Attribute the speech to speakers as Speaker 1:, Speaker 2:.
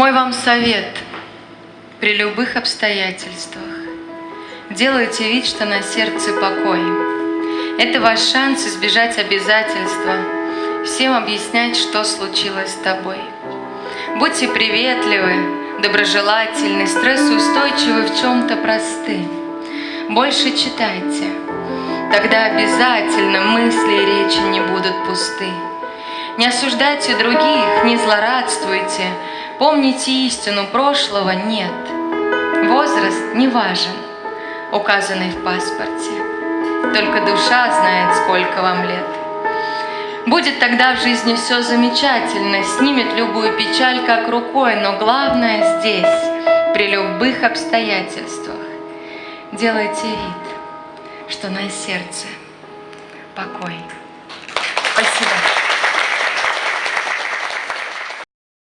Speaker 1: Мой вам совет при любых обстоятельствах. Делайте вид, что на сердце покой. Это ваш шанс избежать обязательства, всем объяснять, что случилось с тобой. Будьте приветливы, доброжелательны, стрессоустойчивы, в чем-то просты. Больше читайте, тогда обязательно мысли и речи не будут пусты. Не осуждайте других, не злорадствуйте, помните истину, прошлого нет. Возраст не важен, указанный в паспорте, только душа знает, сколько вам лет. Будет тогда в жизни все замечательно, снимет любую печаль как рукой, но главное здесь, при любых обстоятельствах, делайте вид, что на сердце покой.